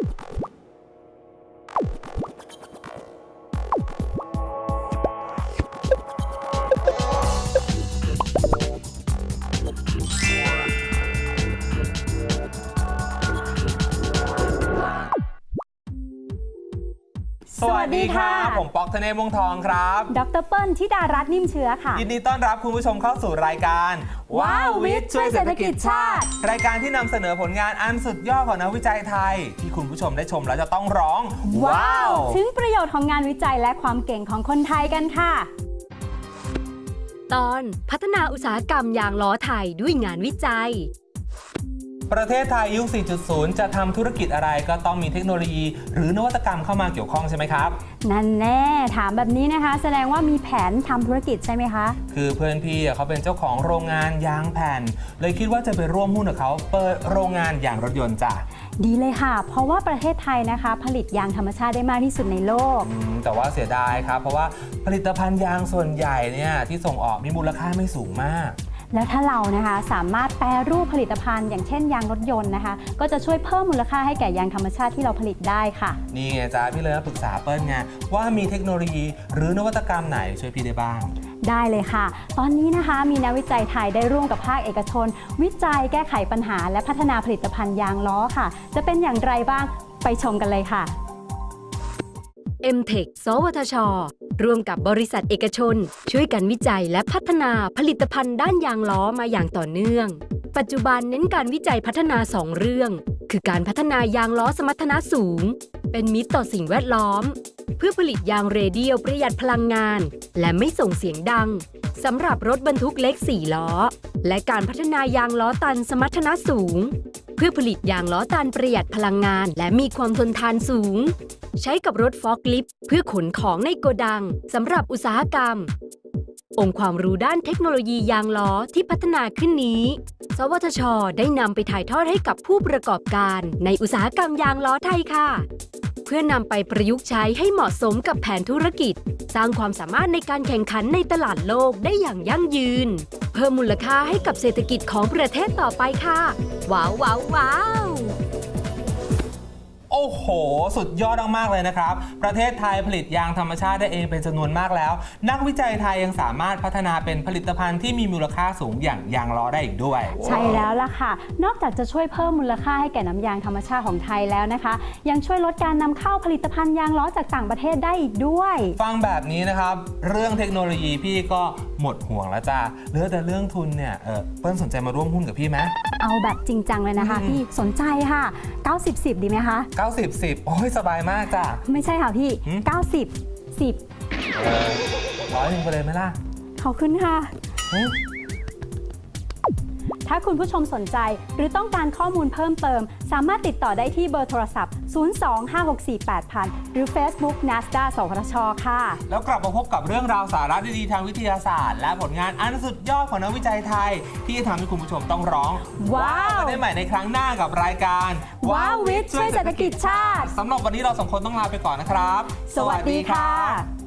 you วัสดีค่ะ ผมป๊อกธเนศวงศ์ทองครับ ดรเปิ้ลธิดารัตน์นิ่มเชื้อค่ะ ยินดีต้อนรับคุณผู้ชมเข้าสู่รายการ ว้าววิทย์ช่วยเศรษฐกิจชาติ รายการที่นำเสนอผลงานอันสุดยอดของนักวิจัยไทย ที่คุณผู้ชมได้ชมแล้วจะต้องร้อง ว้าว ถึงประโยชน์ของงานวิจัยและความเก่งของคนไทยกันค่ะ ตอนพัฒนาอุตสาหกรรมยางล้อไทยด้วยงานวิจัย ประเทศไทยยุค 4.0 จะทำธุรกิจอะไรก็ต้องมีเทคโนโลยี หรือนวัตกรรมเข้ามาเกี่ยวข้องใช่ไหมครับ นั่นแน่ถามแบบนี้นะคะ แสดงว่ามีแผนทำธุรกิจใช่ไหมคะ คือเพื่อนพี่อะเขาเป็นเจ้าของโรงงานยางแผ่น เลยคิดว่าจะไปร่วมหุ้นกับเขาเปิดโรงงานยางรถยนต์จ้ะดีเลยค่ะ เพราะว่าประเทศไทยนะคะ ผลิตยางธรรมชาติได้มากที่สุดในโลกอืมแต่ว่าเสียดายครับ เพราะว่าผลิตภัณฑ์ยางส่วนใหญ่เนี่ยที่ส่งออกมีมูลค่าไม่สูงมาก แล้วถ้าเรานะคะสามารถแปรรูปผลิตภัณฑ์ อย่างเช่นยางรถยนต์นะคะ ก็จะช่วยเพิ่มมูลค่าให้แก่ยางธรรมชาติที่เราผลิตได้ค่ะ นี่ไงจ้าพี่เลยมาปรึกษาเปิ้ลไงว่ามีเทคโนโลยี หรือนวัตกรรมไหนช่วยพี่ได้บ้างได้เลยค่ะ ตอนนี้นะคะมีนักวิจัยไทยได้ร่วมกับภาคเอกชน วิจัยแก้ไขปัญหา และพัฒนาผลิตภัณฑ์ยางล้อค่ะ จะเป็นอย่างไรบ้างไปชมกันเลยค่ะ m t e c h สวทช ร่วมกับบริษัทเอกชน ช่วยกันวิจัยและพัฒนาผลิตภัณฑ์ด้านยางล้อมาอย่างต่อเนื่อง ปัจจุบันเน้นการวิจัยพัฒนา 2 เรื่อง คือการพัฒนายางล้อสมรรถนะสูง เป็นมิตรต่อสิ่งแวดล้อม เพื่อผลิตยางเรเดียลประหยัดพลังงาน และไม่ส่งเสียงดังสำหรับรถบรรทุกเล็ก 4 ล้อ และการพัฒนายางล้อตันสมรรถนะสูง พื่อผลิตยางล้อตันประหยัดพลังงาน และมีความทนทานสูง ใช้กับรถฟอกลิฟต์เพื่อขนของในโกดังสำหรับอุตสาหกรรม องค์ความรู้ด้านเทคโนโลยียางล้อที่พัฒนาขึ้นนี้ สวทช ได้นำไปถ่ายทอดให้กับผู้ประกอบการในอุตสาหกรรมยางล้อไทยค่ะ เพื่อนำไปประยุกต์ใช้ให้เหมาะสมกับแผนธุรกิจ สร้างความสามารถในการแข่งขันในตลาดโลกได้อย่างยั่งยืน เพิ่มมูลค่าให้กับเศรษฐกิจของประเทศต่อไปค่ะ ว้าวว้าวว้าว อ้โห สุดยอดมากๆเลยนะครับ ประเทศไทยผลิตยางธรรมชาติได้เองเป็นจำนวนมากแล้ว นักวิจัยไทยยังสามารถพัฒนาเป็นผลิตภัณฑ์ที่มีมูลค่าสูงอย่างยางล้อได้อีกด้วย ใช่แล้วล่ะค่ะ นอกจากจะช่วยเพิ่มมูลค่าให้แก่น้ำยางธรรมชาติของไทยแล้วนะคะ ยังช่วยลดการนำเข้าผลิตภัณฑ์ยางล้อจากต่างประเทศได้อีกด้วย ฟังแบบนี้นะครับ เรื่องเทคโนโลยีพี่ก็หมดห่วงแล้วจ้าเหลือแต่เรื่องทุนเนี่ยเออเปิ้ลสนใจมาร่วมหุ้นกับพี่ไหมเอาแบบจริงจังเลยนะคะอืมพี่สนใจค่ะ 90 10 ดีไหมคะ90 10 โอ้ยสบายมากจ้ะ ไม่ใช่ค่ะพี่ หืม 90 10เออร้อยหนึ่งไปเลยไหมล่ะ ขอบคุณค่ะ หึ ถ้าคุณผู้ชมสนใจหรือต้องการข้อมูลเพิ่มเติม สามารถติดต่อได้ที่เบอร์โทรศัพท์ 025648000 หรือ Facebook NASDA สวทชค่ะ แล้วกลับมาพบกับเรื่องราวสาระดีๆทางวิทยาศาสตร์ และผลงานอันสุดยอดของนักวิจัยไทย ที่จะทำให้คุณผู้ชมต้องร้อง ว้าวกันได้ใหม่ในครั้งหน้ากับรายการ ว้าววิทย์ช่วยเศรษฐกิจชาติสำหรับวันนี้เราสองคนต้องลาไปก่อนนะครับ สวัสดีค่ะ